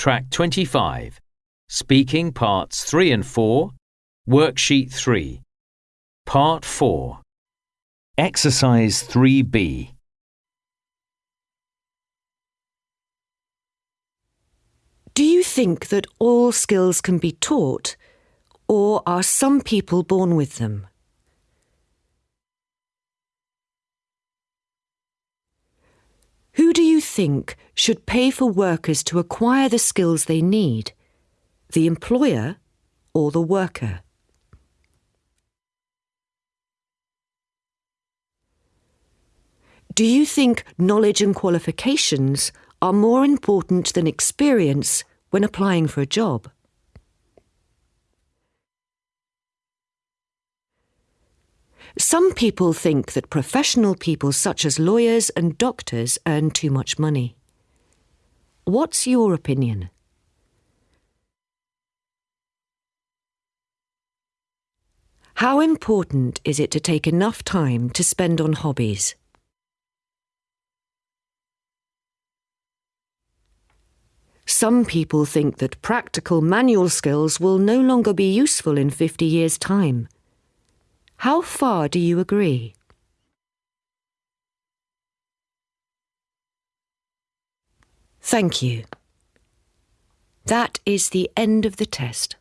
Track 25. Speaking Parts 3 and 4. Worksheet 3. Part 4. Exercise 3B. Do you think that all skills can be taught, or are some people born with them? Who do you think should pay for workers to acquire the skills they need? The employer or the worker? Do you think knowledge and qualifications are more important than experience when applying for a job? Some people think that professional people such as lawyers and doctors earn too much money. What's your opinion? How important is it to take enough time to spend on hobbies? Some people think that practical manual skills will no longer be useful in 50 years' time. How far do you agree? Thank you. That is the end of the test.